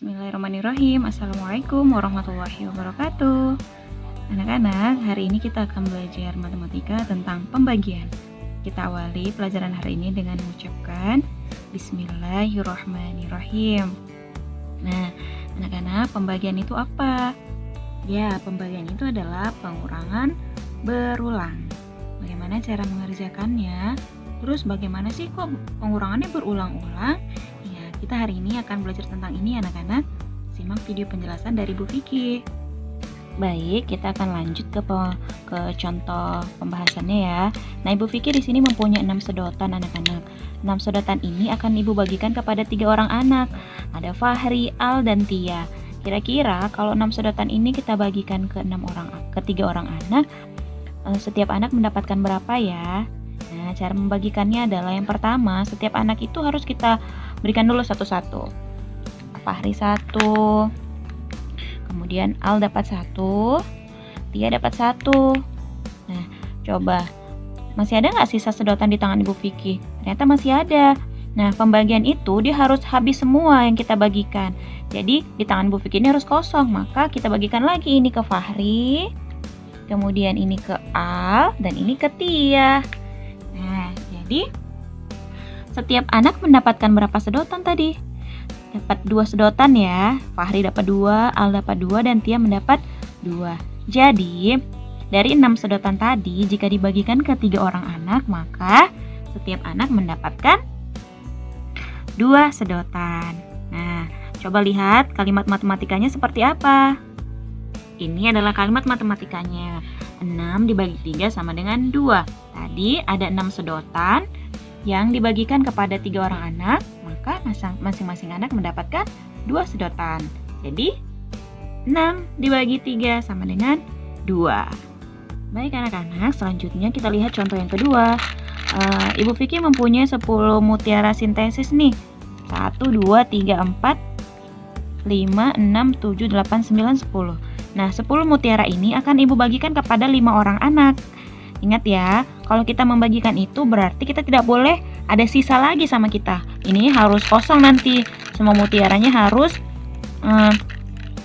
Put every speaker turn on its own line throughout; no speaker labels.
Bismillahirrahmanirrahim Assalamualaikum warahmatullahi wabarakatuh Anak-anak, hari ini kita akan belajar matematika tentang pembagian Kita awali pelajaran hari ini dengan mengucapkan Bismillahirrahmanirrahim Nah, anak-anak, pembagian itu apa? Ya, pembagian itu adalah pengurangan berulang Bagaimana cara mengerjakannya? Terus bagaimana sih kok pengurangannya berulang-ulang? Kita hari ini akan belajar tentang ini anak-anak. Simak video penjelasan dari Bu Vicky. Baik, kita akan lanjut ke ke contoh pembahasannya ya. Nah, Ibu Vicky di sini mempunyai 6 sedotan anak-anak. 6 sedotan ini akan Ibu bagikan kepada tiga orang anak. Ada Fahri, Al, dan Tia. Kira-kira kalau 6 sedotan ini kita bagikan ke 6 orang ke tiga orang anak, eh, setiap anak mendapatkan berapa ya? Nah, cara membagikannya adalah yang pertama, setiap anak itu harus kita berikan dulu satu-satu. Fahri satu, kemudian Al dapat satu, Tia dapat satu. Nah, coba masih ada nggak sisa sedotan di tangan Ibu Vicky? Ternyata masih ada. Nah, pembagian itu dia harus habis semua yang kita bagikan. Jadi, di tangan Bu Vicky ini harus kosong. Maka kita bagikan lagi ini ke Fahri, kemudian ini ke Al, dan ini ke Tia. Jadi setiap anak mendapatkan berapa sedotan tadi? Dapat dua sedotan ya. Fahri dapat dua, Al dapat dua, dan Tia mendapat dua. Jadi, dari enam sedotan tadi, jika dibagikan ke tiga orang anak, maka setiap anak mendapatkan dua sedotan. Nah, coba lihat kalimat matematikanya seperti apa. Ini adalah kalimat matematikanya. 6 dibagi 3 sama dengan 2. Tadi ada 6 sedotan, yang dibagikan kepada tiga orang anak, maka masing-masing anak mendapatkan dua sedotan. Jadi, 6 dibagi 3 sama dengan 2. Baik anak-anak, selanjutnya kita lihat contoh yang kedua. Uh, Ibu Vicky mempunyai 10 mutiara sintesis nih. 1, 2, 3, 4, 5, 6, 7, 8, 9, 10. Nah, 10 mutiara ini akan Ibu bagikan kepada 5 orang anak. Ingat ya, kalau kita membagikan itu berarti kita tidak boleh ada sisa lagi sama kita. Ini harus kosong nanti. Semua mutiaranya harus um,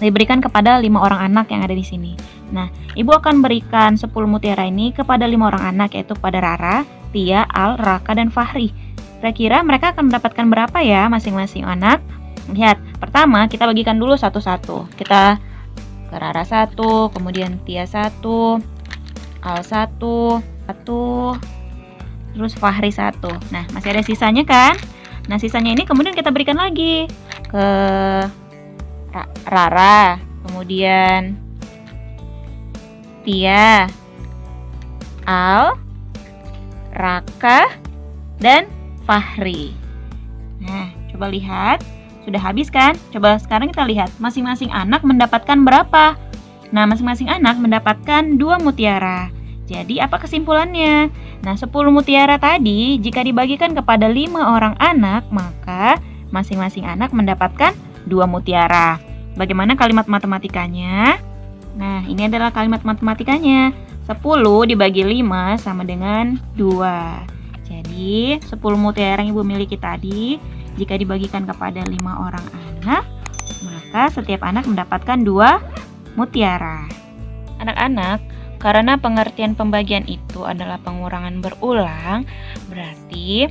diberikan kepada lima orang anak yang ada di sini. Nah, ibu akan berikan 10 mutiara ini kepada lima orang anak yaitu pada Rara, Tia, Al, Raka, dan Fahri. Kira-kira mereka akan mendapatkan berapa ya masing-masing anak? Lihat, pertama kita bagikan dulu satu-satu. Kita Rara satu, kemudian Tia satu, Al satu, satu, terus Fahri satu. Nah, masih ada sisanya kan? Nah, sisanya ini kemudian kita berikan lagi ke Rara, kemudian Tia, Al, Raka, dan Fahri. Nah, coba lihat. Sudah habis kan? Coba sekarang kita lihat masing-masing anak mendapatkan berapa. Nah, masing-masing anak mendapatkan dua mutiara. Jadi apa kesimpulannya? Nah 10 mutiara tadi jika dibagikan kepada lima orang anak maka masing-masing anak mendapatkan dua mutiara. Bagaimana kalimat matematikanya? Nah ini adalah kalimat matematikanya. 10 dibagi 5 sama dengan 2. Jadi 10 mutiara yang ibu miliki tadi jika dibagikan kepada lima orang anak maka setiap anak mendapatkan dua mutiara. Anak-anak, karena pengertian pembagian itu adalah pengurangan berulang, berarti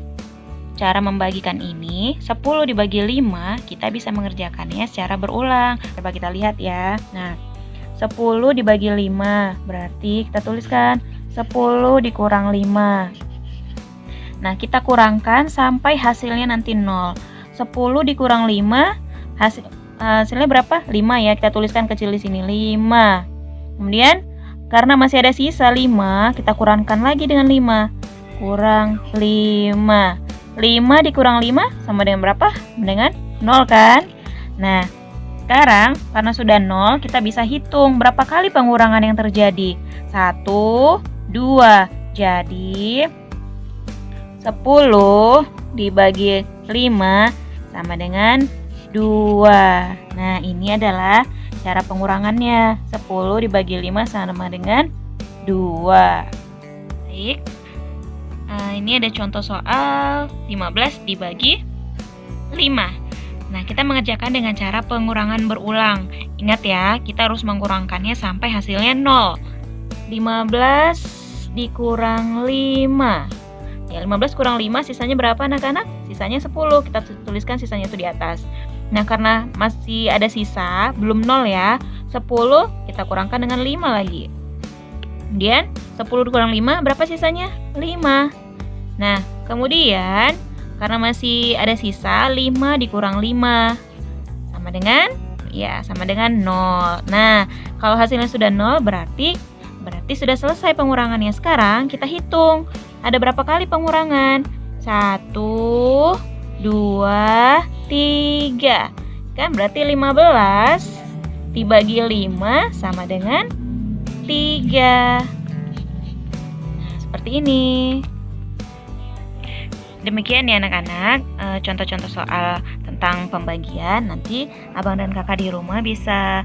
cara membagikan ini 10 dibagi 5 kita bisa mengerjakannya secara berulang. Coba kita lihat ya. Nah, 10 dibagi 5 berarti kita tuliskan 10 dikurang 5. Nah, kita kurangkan sampai hasilnya nanti 0. 10 dikurang 5 hasil hasilnya berapa? 5 ya. Kita tuliskan kecil di sini 5. Kemudian karena masih ada sisa 5, kita kurangkan lagi dengan 5. Kurang 5. 5 dikurang 5 sama dengan berapa? Dengan 0 kan? Nah, sekarang karena sudah 0, kita bisa hitung berapa kali pengurangan yang terjadi. 1, 2. Jadi 10 dibagi 5 sama dengan 2. Nah, ini adalah Cara pengurangannya 10 dibagi 5 sama dengan 2 Baik nah, Ini ada contoh soal 15 dibagi 5 Nah, kita mengerjakan dengan cara pengurangan berulang. Ingat ya, kita harus mengurangkannya sampai hasilnya 0. 15 dikurang 5. Ya, 15 kurang 5 sisanya berapa anak-anak? Sisanya 10. Kita tuliskan sisanya itu di atas. Nah, karena masih ada sisa, belum 0 ya. 10 kita kurangkan dengan 5 lagi. Kemudian 10 dikurang 5 berapa sisanya? 5. Nah, kemudian karena masih ada sisa 5 dikurang 5 sama dengan ya sama dengan 0. Nah, kalau hasilnya sudah 0 berarti berarti sudah selesai pengurangannya. Sekarang kita hitung. Ada berapa kali pengurangan? 1 2 3. Kan berarti 15 dibagi 5 sama dengan 3. Nah, seperti ini. Demikian ya anak-anak, eh, contoh-contoh soal tentang pembagian. Nanti abang dan kakak di rumah bisa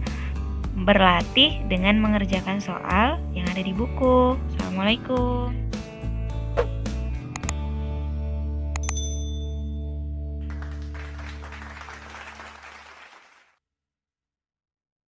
berlatih dengan mengerjakan soal yang ada di buku. Assalamualaikum.